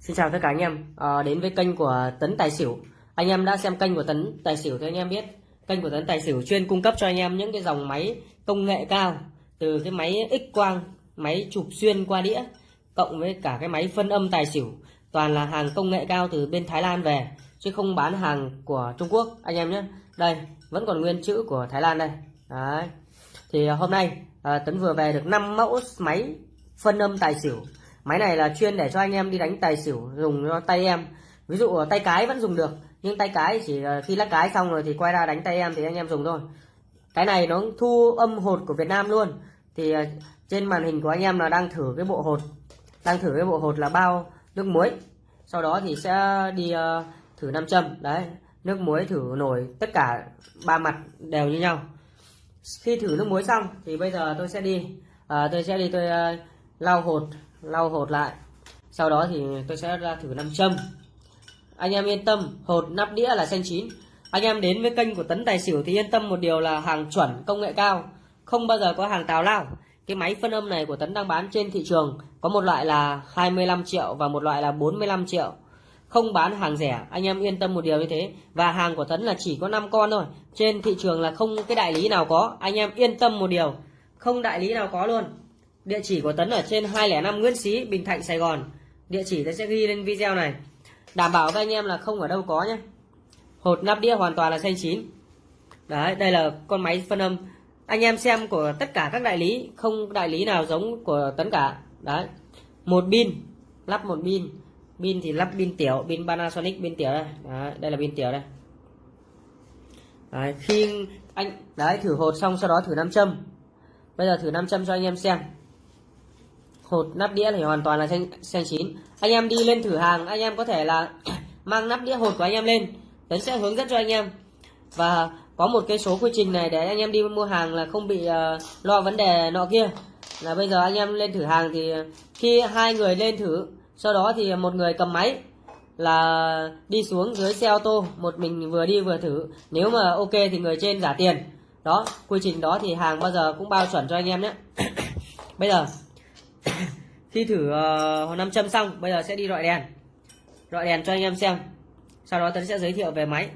Xin chào tất cả anh em à, đến với kênh của Tấn Tài Xỉu. Anh em đã xem kênh của Tấn Tài Xỉu thì anh em biết kênh của Tấn Tài Xỉu chuyên cung cấp cho anh em những cái dòng máy công nghệ cao từ cái máy X quang, máy chụp xuyên qua đĩa cộng với cả cái máy phân âm tài xỉu toàn là hàng công nghệ cao từ bên Thái Lan về chứ không bán hàng của Trung Quốc anh em nhé. Đây vẫn còn nguyên chữ của Thái Lan đây. Đấy. Thì hôm nay à, Tấn vừa về được 5 mẫu máy phân âm tài xỉu máy này là chuyên để cho anh em đi đánh tài xỉu dùng cho tay em. Ví dụ ờ, tay cái vẫn dùng được nhưng tay cái chỉ ờ, khi lắc cái xong rồi thì quay ra đánh tay em thì anh em dùng thôi. Cái này nó thu âm hột của Việt Nam luôn. Thì ờ, trên màn hình của anh em là đang thử cái bộ hột đang thử cái bộ hột là bao nước muối. Sau đó thì sẽ đi thử nam châm. Đấy nước muối thử nổi tất cả ba mặt đều như nhau. Khi thử nước muối xong thì bây giờ tôi sẽ đi à, tôi sẽ đi tôi uh, lau hột lau hột lại. Sau đó thì tôi sẽ ra thử nam châm. Anh em yên tâm, hột nắp đĩa là xanh chín. Anh em đến với kênh của tấn tài xỉu thì yên tâm một điều là hàng chuẩn, công nghệ cao. Không bao giờ có hàng tào lao. Cái máy phân âm này của tấn đang bán trên thị trường có một loại là 25 triệu và một loại là 45 triệu. Không bán hàng rẻ, anh em yên tâm một điều như thế. Và hàng của tấn là chỉ có 5 con thôi. Trên thị trường là không cái đại lý nào có. Anh em yên tâm một điều, không đại lý nào có luôn. Địa chỉ của Tấn ở trên 205 Nguyễn Xí, Bình Thạnh, Sài Gòn. Địa chỉ tôi sẽ ghi lên video này. Đảm bảo các anh em là không ở đâu có nhé. Hột nắp đĩa hoàn toàn là xanh chín. Đấy, đây là con máy phân âm. Anh em xem của tất cả các đại lý, không đại lý nào giống của Tấn cả. Đấy. Một pin, lắp một pin. Pin thì lắp pin tiểu, pin Panasonic pin tiểu đây. Đấy, đây là pin tiểu đây. Đấy, khi anh đấy thử hột xong sau đó thử nam châm. Bây giờ thử nam châm cho anh em xem hột nắp đĩa thì hoàn toàn là xanh, xanh chín. Anh em đi lên thử hàng anh em có thể là mang nắp đĩa hột của anh em lên. Tấn sẽ hướng dẫn cho anh em. Và có một cái số quy trình này để anh em đi mua hàng là không bị uh, lo vấn đề nọ kia. Là bây giờ anh em lên thử hàng thì khi hai người lên thử sau đó thì một người cầm máy là đi xuống dưới xe ô tô một mình vừa đi vừa thử. Nếu mà ok thì người trên giả tiền. Đó quy trình đó thì hàng bao giờ cũng bao chuẩn cho anh em nhé. Bây giờ khi thử ờ, uh, nam châm xong bây giờ sẽ đi loại đèn. Loại đèn cho anh em xem. Sau đó tấn sẽ giới thiệu về máy.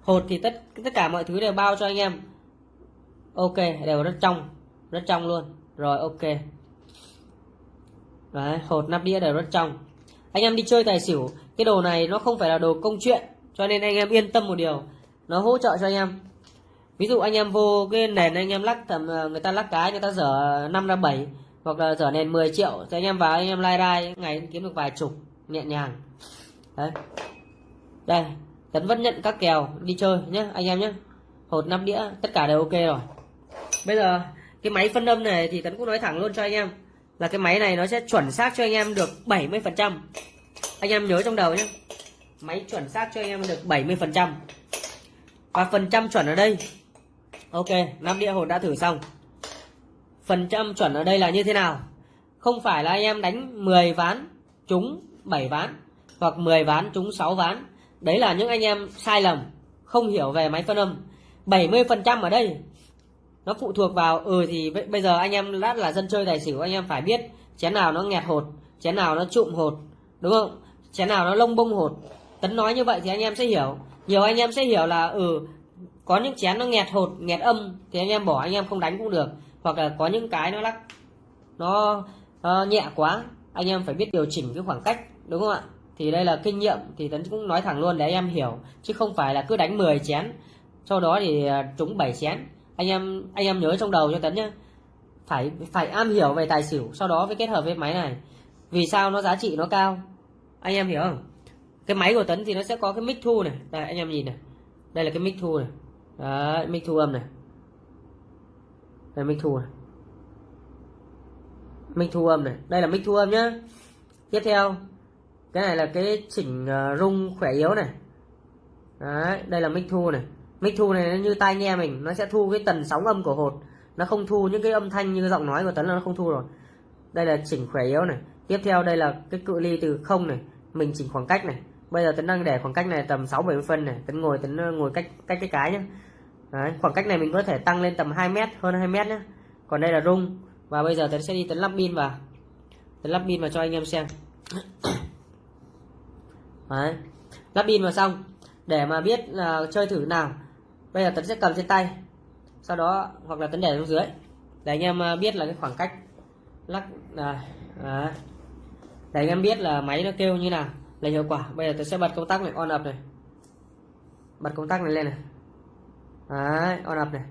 Hột thì tất tất cả mọi thứ đều bao cho anh em. Ok đều rất trong rất trong luôn. Rồi ok. Đấy, hột nắp đĩa đều rất trong. Anh em đi chơi tài xỉu cái đồ này nó không phải là đồ công chuyện cho nên anh em yên tâm một điều. Nó hỗ trợ cho anh em. Ví dụ anh em vô cái nền anh em lắc thầm ờ, người ta lắc cái người ta dở năm ra bảy hoặc là trở nên 10 triệu. Thì anh em vào, anh em lai rai ngày kiếm được vài chục, nhẹ nhàng. Đấy. Đây, tấn vẫn nhận các kèo đi chơi nhé anh em nhé hột năm đĩa, tất cả đều ok rồi. Bây giờ, cái máy phân âm này thì tấn cũng nói thẳng luôn cho anh em. Là cái máy này nó sẽ chuẩn xác cho anh em được 70 phần trăm. Anh em nhớ trong đầu nhé máy chuẩn xác cho anh em được 70 phần trăm. Và phần trăm chuẩn ở đây. Ok năm đĩa hột đã thử xong phần trăm chuẩn ở đây là như thế nào? Không phải là anh em đánh 10 ván, trúng 7 ván, hoặc 10 ván, trúng 6 ván. Đấy là những anh em sai lầm, không hiểu về máy phân âm. 70 phần trăm ở đây, nó phụ thuộc vào ừ thì bây giờ anh em đã là dân chơi tài xỉu, anh em phải biết chén nào nó nghẹt hột, chén nào nó trụm hột, đúng không? Chén nào nó lông bông hột. Tấn nói như vậy thì anh em sẽ hiểu. Nhiều anh em sẽ hiểu là ừ có những chén nó nghẹt hột, nghẹt âm, thì anh em bỏ, anh em không đánh cũng được hoặc là có những cái nó lắc nó uh, nhẹ quá anh em phải biết điều chỉnh cái khoảng cách đúng không ạ? Thì đây là kinh nghiệm thì tấn cũng nói thẳng luôn để anh em hiểu chứ không phải là cứ đánh 10 chén sau đó thì ờ, trúng 7 chén. Anh em anh em nhớ trong đầu cho tấn nhé phải phải am hiểu về tài xỉu sau đó với kết hợp với máy này. Vì sao nó giá trị nó cao? Anh em hiểu không? Cái máy của tấn thì nó sẽ có cái mic thu này đây anh em nhìn này đây là cái mic thu này đấy mic thu âm này đây mic thu này mic thu âm này. Đây là mic thu âm nhá. Tiếp theo cái này là cái chỉnh ờ, rung khỏe yếu này. Đấy, đây là mic thu này. Mic thu này nó như tai nghe mình nó sẽ thu cái tần sóng âm của hột. Nó không thu những cái âm thanh như giọng nói của tấn là nó không thu rồi. Đây là chỉnh khỏe yếu này. Tiếp theo đây là cái cự ly từ không này. Mình chỉnh khoảng cách này. Bây giờ tấn đang để khoảng cách này tầm 6 70 phân này. Tấn ngồi tấn ờ, ngồi cách cách cái cái nhá. Đấy, khoảng cách này mình có thể tăng lên tầm 2 mét hơn 2 mét nhé còn đây là rung. Và bây giờ tấn sẽ đi tấn lắp pin vào. Tấn lắp pin vào cho anh em xem. Đấy lắp pin vào xong. Để mà biết là chơi thử nào bây giờ tấn sẽ cầm trên tay. Sau đó hoặc là tấn để xuống dưới. Để anh em à, biết là cái khoảng cách lắc là à, để anh em biết là máy nó kêu như nào là hiệu quả. Bây giờ tôi sẽ bật công tắc này on up này. Bật công tắc này lên này đấy on up này.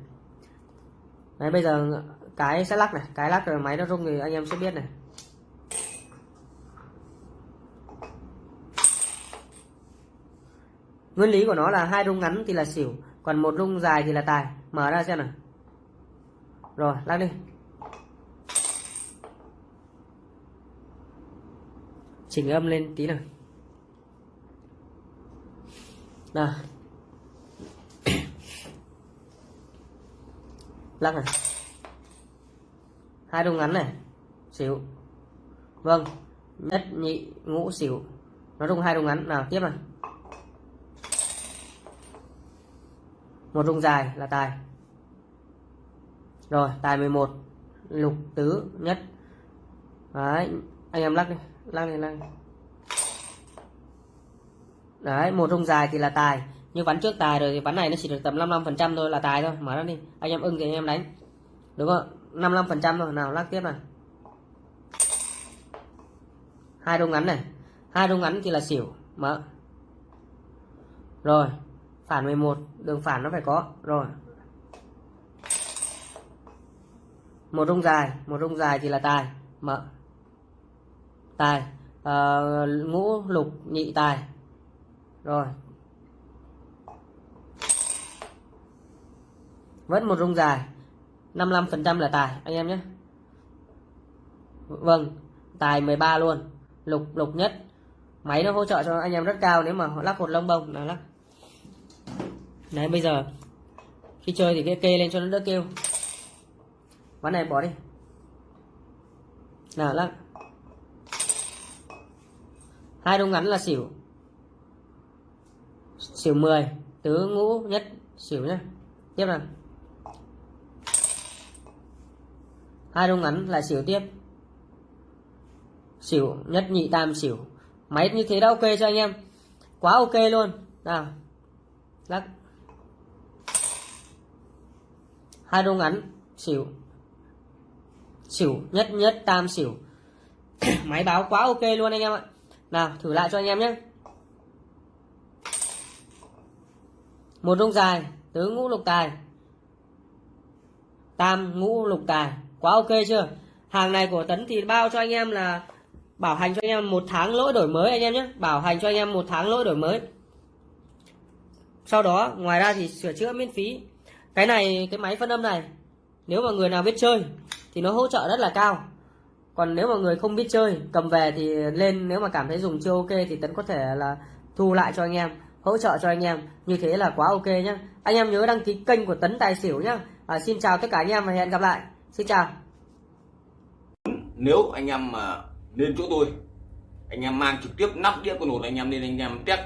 Đấy, bây giờ cái sẽ lắc này. Cái lắc rồi máy nó rung thì anh em sẽ biết này. Nguyên lý của nó là hai rung ngắn thì là xỉu, còn một rung dài thì là tài. Mở ra xem nào. Rồi, lắc đi. Chỉnh âm lên tí nào. Nào. Lắc này. Hai rung ngắn này. Xỉu. Vâng. Nhất nhị ngũ xỉu. Nó rung hai rung ngắn. Nào, tiếp này. Một rung dài là tài. Rồi, tài 11 lục tứ nhất. Đấy, anh em lắc đi. Lắc đi lắc đi. đấy, một rung dài thì là tài như ván trước tài rồi thì ván này nó chỉ được tầm 55 phần trăm thôi là tài thôi. Mở ra đi. Anh em ưng thì anh em đánh. Đúng không? 55 phần trăm thôi. Nào lắc tiếp này. Hai rung ngắn này. Hai rung ngắn thì là xỉu. Mở. Rồi. Phản 11 đường phản nó phải có. Rồi. Một rung dài. Một rung dài thì là tài. Mở. Tài. À, ngũ lục nhị tài. Rồi. Vẫn một rung dài. 55% là tài, anh em nhé. Vâng tài 13 luôn. Lục lục nhất. Máy nó hỗ trợ cho anh em rất cao nếu mà lắc hột lông bông. Là lắc đấy, bây giờ, khi chơi thì cái kê lên cho nó đỡ kêu. Ván này bỏ đi. Là lắc hai đông ngắn là xỉu. Xỉu 10 tứ ngũ nhất, xỉu nhé tiếp nào. Hai rung ngắn là xỉu tiếp. Xỉu, nhất nhị tam xỉu. Máy như thế đã ok cho anh em. Quá ok luôn. Nào. Lắc. Hai rung ngắn, xỉu. Xỉu, nhất nhất tam xỉu. Máy báo quá ok luôn anh em ạ. Nào, thử lại cho anh em nhé. Một rung dài, tứ ngũ lục tài. Tam ngũ lục tài quá ok chưa? Hàng này của tấn thì bao cho anh em là bảo hành cho anh em một tháng lỗi đổi mới anh em nhé. Bảo hành cho anh em một tháng lỗi đổi mới. Sau đó ngoài ra thì sửa chữa miễn phí. Cái này cái máy phân âm này nếu mà người nào biết chơi thì nó hỗ trợ rất là cao. Còn nếu mà người không biết chơi cầm về thì lên nếu mà cảm thấy dùng chưa ok thì tấn có thể là thu lại cho anh em hỗ trợ cho anh em. Như thế là quá ok nhá. Anh em nhớ đăng ký kênh của tấn tài xỉu nhá. À, xin chào tất cả anh em và hẹn gặp lại xin chào nếu anh em mà lên chỗ tôi anh em mang trực tiếp nắp đĩa con hột anh em lên anh em test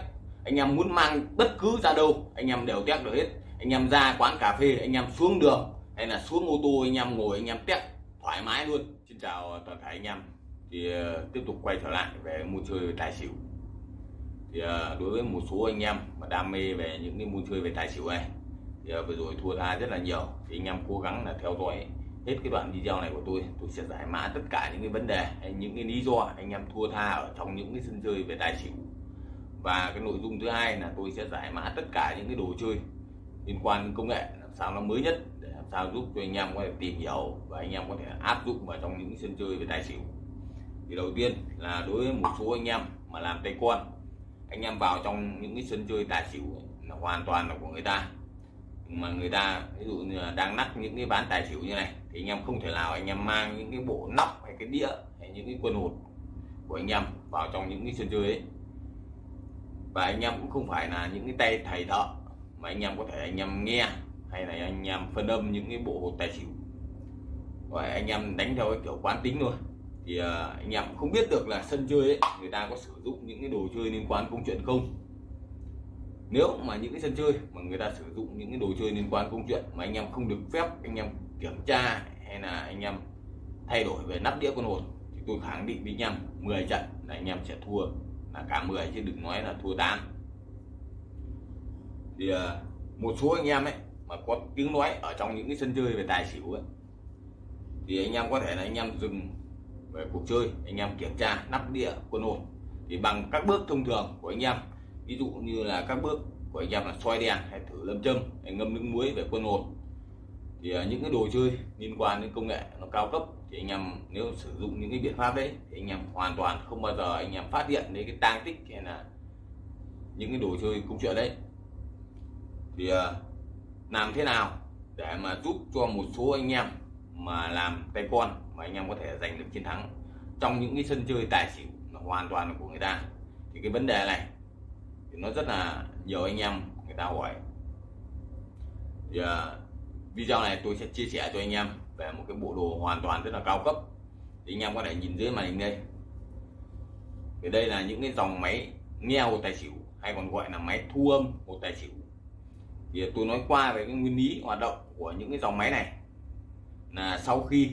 anh em muốn mang bất cứ ra đâu anh em đều test được hết anh em ra quán cà phê anh em xuống đường hay là xuống ô tô anh em ngồi anh em test thoải mái luôn xin chào toàn thể anh em thì tiếp tục quay trở lại về môn chơi tài xỉu thì đối với một số anh em mà đam mê về những cái môn chơi về tài xỉu này thì vừa rồi thua tha rất là nhiều thì anh em cố gắng là theo dõi hết cái đoạn video này của tôi tôi sẽ giải mã tất cả những cái vấn đề, hay những cái lý do anh em thua tha ở trong những cái sân chơi về tài xỉu và cái nội dung thứ hai là tôi sẽ giải mã tất cả những cái đồ chơi liên quan đến công nghệ, làm sao nó mới nhất để làm sao giúp cho anh em có thể tìm hiểu và anh em có thể áp dụng vào trong những sân chơi về tài xỉu thì đầu tiên là đối với một số anh em mà làm tay con anh em vào trong những cái sân chơi tài xỉu là hoàn toàn là của người ta mà người ta, ví dụ như là đang nắp những cái ván tài xỉu như này, thì anh em không thể nào anh em mang những cái bộ nóc hay cái đĩa hay những cái quân hột của anh em vào trong những cái sân chơi ấy. Và anh em cũng không phải là những cái tay thầy thợ mà anh em có thể anh em nghe hay là anh em phân âm những cái bộ hột tài xỉu. Và anh em đánh theo cái kiểu quán tính thôi. Thì à, anh em không biết được là sân chơi ấy, người ta có sử dụng những cái đồ chơi liên quan công chuyện không nếu mà những cái sân chơi mà người ta sử dụng những cái đồ chơi liên quan công chuyện mà anh em không được phép anh em kiểm tra hay là anh em thay đổi về nắp đĩa con hồn, thì tôi khẳng định với anh em 10 trận là anh em sẽ thua. Là cả 10 chứ đừng nói là thua 8 thì ờ, một số anh em ấy mà có tiếng nói ở trong những cái sân chơi về tài xỉu ấy, thì anh em có thể là anh em dừng về cuộc chơi, anh em kiểm tra nắp đĩa quân hồn. Thì bằng các bước thông thường của anh em ví dụ như là các bước của anh em là soi đèn hay thử lâm châm, hay ngâm nước muối về quân hồn. Thì à, những cái đồ chơi liên quan đến công nghệ nó cao cấp thì anh em nếu sử dụng những cái biện pháp đấy thì anh em hoàn toàn không bao giờ anh em phát hiện đến cái tang tích hay là những cái đồ chơi công chuyện đấy. Thì à, làm thế nào để mà giúp cho một số anh em mà làm tay con mà anh em có thể giành được chiến thắng trong những cái sân chơi tài xỉu hoàn toàn của người ta? Thì cái vấn đề này thì nó rất là nhiều anh em người ta hỏi. Thì uh, video này tôi sẽ chia sẻ cho anh em về một cái bộ đồ hoàn toàn rất là cao cấp. Thì anh em có thể nhìn dưới màn hình đây. Thì đây là những cái dòng máy nghe hồ tài xỉu hay còn gọi là máy thu âm hồ tài xỉu. Thì tôi nói qua về cái nguyên lý hoạt động của những cái dòng máy này. Là sau khi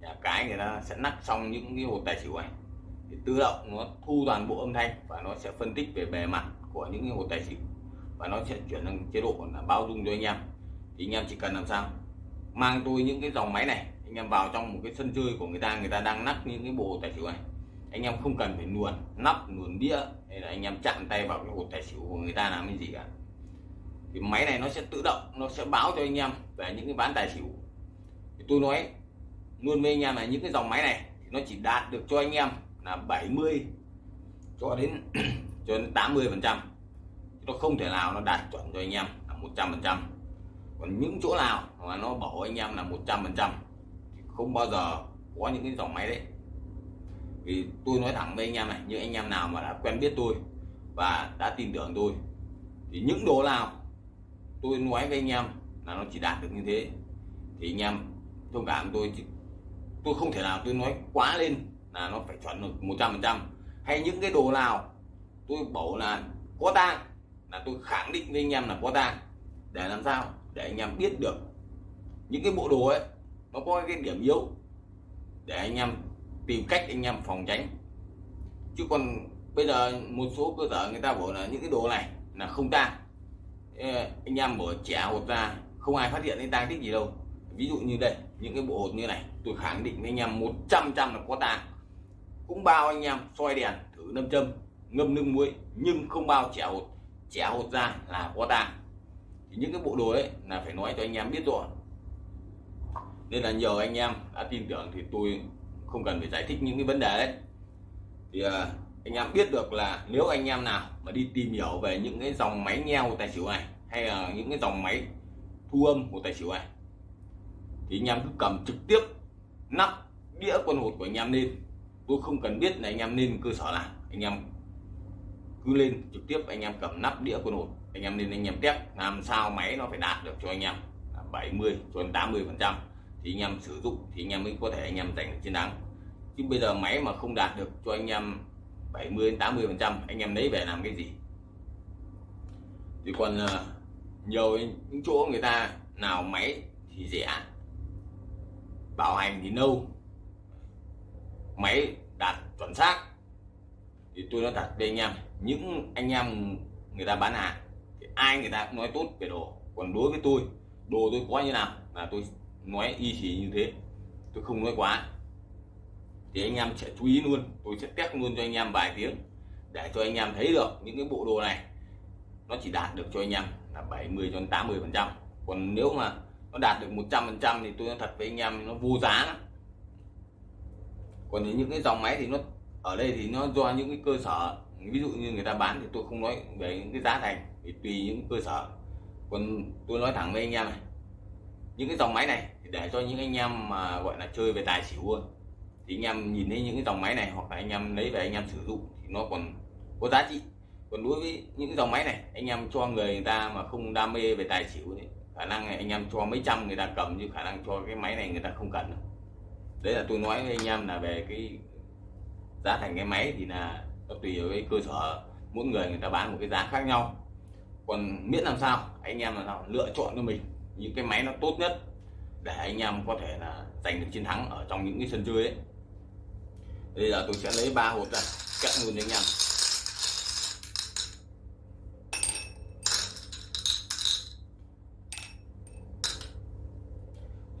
nhà cái người ta sẽ nắp xong những cái hồ tài xỉu này thì tự động nó thu toàn bộ âm thanh và nó sẽ phân tích về bề mặt của những hộ hồ tài xỉu. Và nó sẽ chuyển sang chế độ là bao dung cho anh em. Thì anh em chỉ cần làm sao? Mang tôi những cái dòng máy này, anh em vào trong một cái sân chơi của người ta người ta đang nắp những cái bộ tài xỉu này. Anh em không cần phải luồn nắp, luồn đĩa, hay là anh em chạm tay vào cái hột tài xỉu của người ta làm cái gì cả. Thì máy này nó sẽ tự động, nó sẽ báo cho anh em về những cái ván tài xỉu. Thì tôi nói luôn với anh em là những cái dòng máy này, thì nó chỉ đạt được cho anh em là 70 cho đến cho đến 80 phần trăm. Nó không thể nào nó đạt chuẩn cho anh em là 100 phần trăm. Còn những chỗ nào mà nó bảo anh em là 100 phần trăm không bao giờ có những cái dòng máy đấy. Vì tôi nói thẳng với anh em này, những anh em nào mà đã quen biết tôi và đã tin tưởng tôi, thì những đồ nào tôi nói với anh em là nó chỉ đạt được như thế, thì anh em thông cảm tôi. Tôi không thể nào tôi nói quá lên là nó phải chuẩn được 100 phần trăm. Hay những cái đồ nào tôi bảo là có tang, là tôi khẳng định với anh em là có tang. Để làm sao? Để anh em biết được những cái bộ đồ ấy, nó có cái điểm yếu. Để anh em tìm cách anh em phòng tránh. Chứ còn bây giờ một số cơ sở người ta bảo là những cái đồ này là không tang. Anh em mở trẻ hột ra, không ai phát hiện đến tang tích gì đâu. Ví dụ như đây, những cái bộ hột như này, tôi khẳng định với anh em 100 trăm là có tang. Cũng bao anh em soi đèn thử nâm châm ngâm nước muối nhưng không bao trẻ hột trẻ hột ra là có tang thì những cái bộ đồ đấy là phải nói cho anh em biết rồi. Nên là nhờ anh em đã tin tưởng thì tôi không cần phải giải thích những cái vấn đề đấy. Thì uh, anh em biết được là nếu anh em nào mà đi tìm hiểu về những cái dòng máy nghe của tài xỉu này hay là những cái dòng máy thu âm của tài xỉu này thì anh em cứ cầm trực tiếp nắp đĩa quân hột của anh em lên. Tôi không cần biết là anh em nên cơ sở nào anh em cứ lên trực tiếp anh em cầm nắp đĩa quân hột, anh em nên anh em test, làm sao máy nó phải đạt được cho anh em. 70 cho đến 80 phần trăm thì anh em sử dụng thì anh em mới có thể anh em giành được chiến thắng. Chứ bây giờ máy mà không đạt được cho anh em 70 đến 80 phần trăm, anh em lấy về làm cái gì? Thì còn ờ, nhiều những chỗ người ta nào máy thì rẻ, bảo hành thì lâu máy đạt chuẩn xác thì tôi nói thật với anh em những anh em người ta bán hàng, thì ai người ta cũng nói tốt về đồ. Còn đối với tôi, đồ tôi có như nào là tôi nói y chỉ như thế. Tôi không nói quá. Thì anh em sẽ chú ý luôn, tôi sẽ test luôn cho anh em vài tiếng để cho anh em thấy được những cái bộ đồ này nó chỉ đạt được cho anh em là 70 cho đến 80 phần trăm. Còn nếu mà nó đạt được 100 phần trăm thì tôi nói thật với anh em, nó vô giá lắm. Còn những cái dòng máy thì nó, ở đây thì nó do những cái cơ sở ví dụ như người ta bán thì tôi không nói về những cái giá thành thì tùy những cơ sở. Còn tôi nói thẳng với anh em này những cái dòng máy này thì để cho những anh em mà gọi là chơi về tài xỉu luôn thì anh em nhìn thấy những cái dòng máy này hoặc là anh em lấy về anh em sử dụng thì nó còn có giá trị. Còn đối với những cái dòng máy này anh em cho người, người ta mà không đam mê về tài xỉu thì khả năng này anh em cho mấy trăm người ta cầm chứ khả năng cho cái máy này người ta không cần đấy là tôi nói với anh em là về cái giá thành cái máy thì là nó tùy vào cái cơ sở, mỗi người người ta bán một cái giá khác nhau. Còn miễn làm sao, anh em là nào lựa chọn cho mình những cái máy nó tốt nhất để anh em có thể là giành được chiến thắng ở trong những cái sân chơi ấy. Bây giờ tôi sẽ lấy ba hộp ra, cắt luôn cho anh em.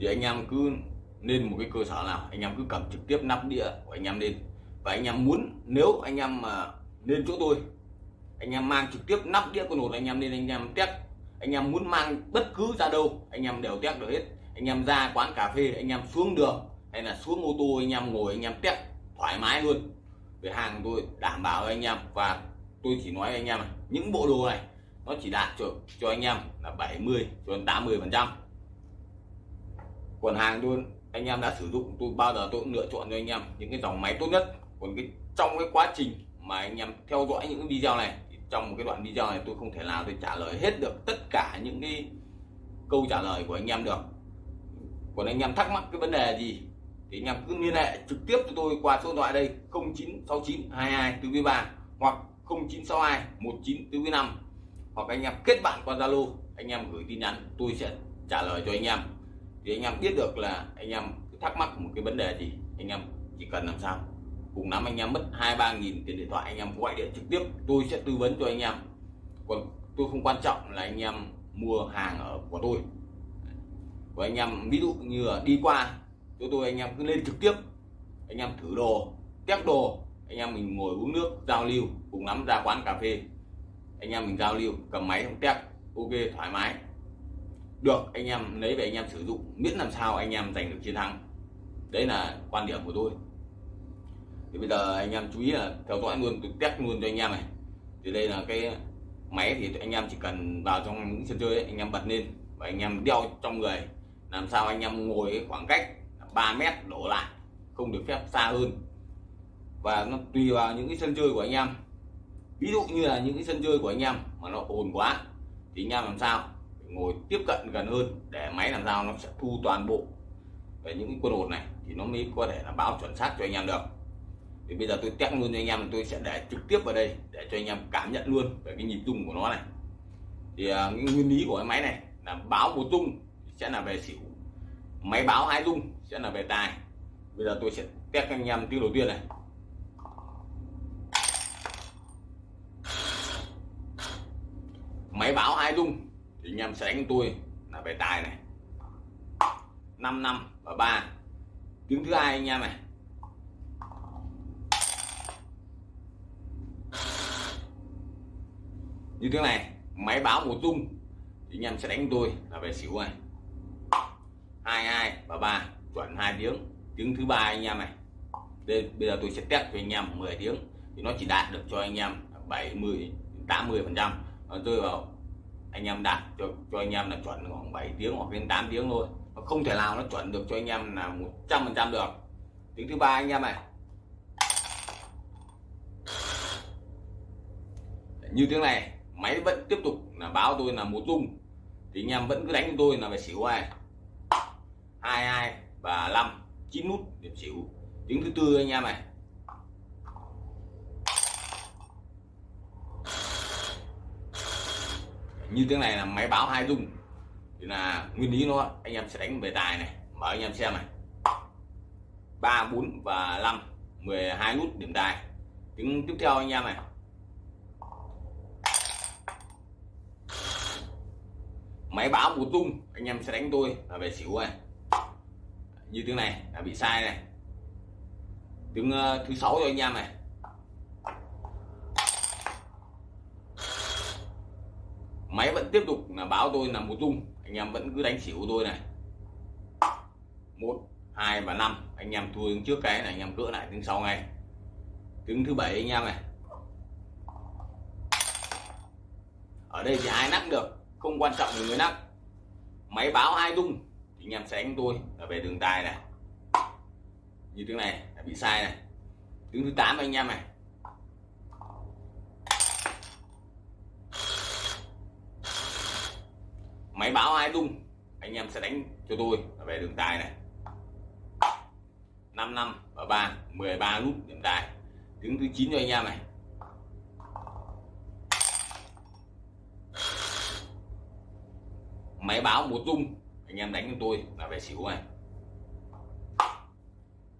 Thì anh em cứ nên một cái cơ sở nào, anh em cứ cầm trực tiếp nắp đĩa của anh em lên và anh em muốn nếu anh em mà lên chỗ tôi anh em mang trực tiếp nắp đĩa con hột anh em lên anh em test anh em muốn mang bất cứ ra đâu anh em đều test được hết anh em ra quán cà phê anh em xuống đường hay là xuống ô tô anh em ngồi anh em test thoải mái luôn về hàng tôi đảm bảo anh em và tôi chỉ nói anh em này, những bộ đồ này nó chỉ đạt cho cho anh em là 70 cho đến 80 phần trăm còn hàng luôn anh em đã sử dụng tôi bao giờ tôi cũng lựa chọn cho anh em những cái dòng máy tốt nhất còn cái, trong cái quá trình mà anh em theo dõi những video này, thì trong một cái đoạn video này tôi không thể nào tôi trả lời hết được tất cả những cái câu trả lời của anh em được. Còn anh em thắc mắc cái vấn đề gì, thì anh em cứ liên hệ trực tiếp cho tôi qua số điện thoại đây 0969 22 443 hoặc 0962 19 hoặc anh em kết bạn qua Zalo, anh em gửi tin nhắn, tôi sẽ trả lời cho anh em. Thì anh em biết được là anh em thắc mắc một cái vấn đề gì, anh em chỉ cần làm sao cùng lắm anh em mất hai, ba nghìn tiền điện thoại, anh em gọi điện trực tiếp. Tôi sẽ tư vấn cho anh em. Còn tôi không quan trọng là anh em mua hàng ở của tôi. Của anh em, ví dụ như là đi qua chỗ tôi, anh em cứ lên trực tiếp. Anh em thử đồ, test đồ. Anh em mình ngồi uống nước, giao lưu. Cùng lắm ra quán cà phê. Anh em mình giao lưu, cầm máy không test. Ok, thoải mái. Được, anh em lấy về anh em sử dụng. Miễn làm sao anh em giành được chiến thắng. Đấy là quan điểm của tôi thì bây giờ anh em chú ý là theo dõi luôn tôi test luôn cho anh em này. Thì đây là cái máy thì anh em chỉ cần vào trong những sân chơi ấy, anh em bật lên và anh em đeo trong người. Làm sao anh em ngồi khoảng cách 3 mét đổ lại không được phép xa hơn. Và nó tùy vào những cái sân chơi của anh em. Ví dụ như là những cái sân chơi của anh em mà nó ồn quá thì anh em làm sao? Ngồi tiếp cận gần hơn để máy làm sao nó sẽ thu toàn bộ về những cái quân hồn này thì nó mới có thể là báo chuẩn xác cho anh em được thì bây giờ tôi test luôn cho anh em, tôi sẽ để trực tiếp vào đây để cho anh em cảm nhận luôn về cái nhịp rung của nó này. Thì à, cái nguyên lý của cái máy này là báo một rung sẽ là về xỉu, máy báo hai rung sẽ là về tài. Bây giờ tôi sẽ test anh em tiếng đầu tiên này. Máy báo hai rung thì anh em sẽ đánh tôi là về tài này. 5 năm và 3 tiếng thứ hai anh em này. Như thế này, máy báo một tung, thì anh em sẽ đánh tôi là về xỉu này hai hai và ba, chuẩn hai tiếng. Tiếng thứ ba anh em này. Đây, bây giờ tôi sẽ test cho anh em 10 tiếng, thì nó chỉ đạt được cho anh em 70 80 phần trăm. Ờ, Rơi vào anh em đạt cho cho anh em là chuẩn khoảng 7 tiếng hoặc đến 8 tiếng thôi. Nó không thể nào nó chuẩn được cho anh em là 100 phần trăm được. Tiếng thứ ba anh em này. Như tiếng này máy vẫn tiếp tục là báo tôi là một tung thì anh em vẫn cứ đánh tôi là về xỉu ai? Hai hai và năm chín nút điểm xỉu. Tiếng thứ tư anh em này. Như tiếng này là máy báo hai tung thì là nguyên lý nó, anh em sẽ đánh về tài này. Mở anh em xem này. Ba, bốn và năm 12 nút điểm tài. Tiếng tiếp theo anh em này. Máy báo một tung anh em sẽ đánh tôi là về xỉu này như tiếng này là bị sai này. Tiếng uh, thứ sáu rồi anh em này. Máy vẫn tiếp tục là báo tôi là một tung anh em vẫn cứ đánh xỉu tôi này. Một hai và năm anh em thua trước cái này anh em cỡ lại tiếng sau ngay. Tiếng thứ bảy anh em này. Ở đây thì ai nắp được? Không quan trọng người nắp. Máy báo hai tung thì anh em sẽ đánh tôi là về đường tài này. Như tiếng này, là bị sai này. Tiếng thứ 8 anh em này. Máy báo hai tung anh em sẽ đánh cho tôi là về đường tài này. 5 năm và 3 13 nút điểm tài. Tiếng thứ 9 cho anh em này. Máy báo một rung. Anh em đánh cho tôi là về xỉu này.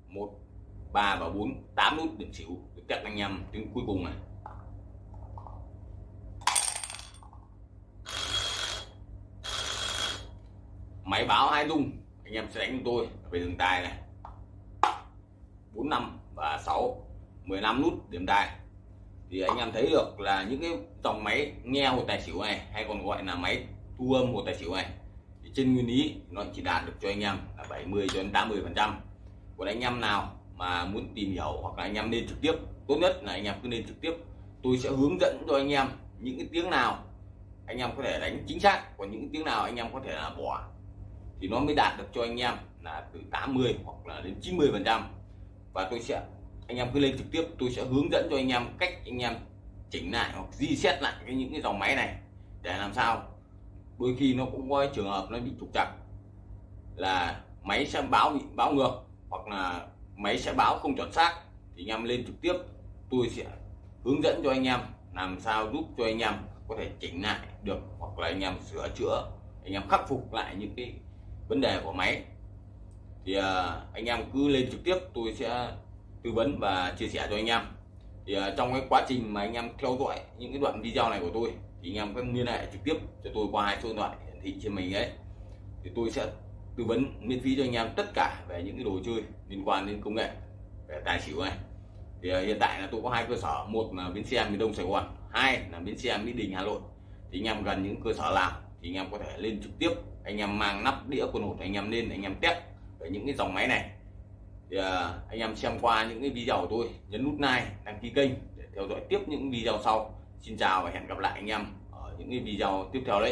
Một, ba và bốn, tám nút điểm xỉu. Được test anh em tiếng cuối cùng này. Máy báo hai rung. Anh em sẽ đánh cho tôi về đường tài này. Bốn, năm và 6 15 nút điểm tài thì anh em thấy được là những cái dòng máy nghe hồ tài xỉu này hay còn gọi là máy thu âm một tài xỉu này thì trên nguyên lý nó chỉ đạt được cho anh em là 70 cho đến 80 phần trăm còn anh em nào mà muốn tìm hiểu hoặc là anh em nên trực tiếp tốt nhất là anh em cứ nên trực tiếp tôi sẽ hướng dẫn cho anh em những cái tiếng nào anh em có thể đánh chính xác còn những tiếng nào anh em có thể là bỏ thì nó mới đạt được cho anh em là từ 80 hoặc là đến 90 phần trăm và tôi sẽ anh em cứ lên trực tiếp tôi sẽ hướng dẫn cho anh em cách anh em chỉnh lại hoặc di xét lại cái những cái dòng máy này để làm sao đôi khi nó cũng có trường hợp nó bị trục trặc. Là máy sẽ báo bị báo ngược, hoặc là máy sẽ báo không chuẩn xác. Thì anh em lên trực tiếp, tôi sẽ hướng dẫn cho anh em làm sao giúp cho anh em có thể chỉnh lại được, hoặc là anh em sửa chữa, anh em khắc phục lại những cái vấn đề của máy. Thì à, anh em cứ lên trực tiếp, tôi sẽ tư vấn và chia sẻ cho anh em. Thì à, trong cái quá trình mà anh em theo dõi những cái đoạn video này của tôi thì anh em có liên hệ trực tiếp cho tôi qua hai số điện thoại hiển thị trên mình ấy. Thì tôi sẽ tư vấn, miễn phí cho anh em tất cả về những cái đồ chơi liên quan đến công nghệ, về tài xỉu này. Thì à, hiện tại là tôi có hai cơ sở, một là bến xe miền đông sài gòn, hai là bến xe mỹ đình hà nội. Thì anh em gần những cơ sở nào thì anh em có thể lên trực tiếp, anh em mang nắp đĩa quần hột anh em lên, anh em test về những cái dòng máy này. Thì à, anh em xem qua những cái video của tôi, nhấn nút like, đăng ký kênh để theo dõi tiếp những video sau xin chào và hẹn gặp lại anh em ở những cái video tiếp theo đấy.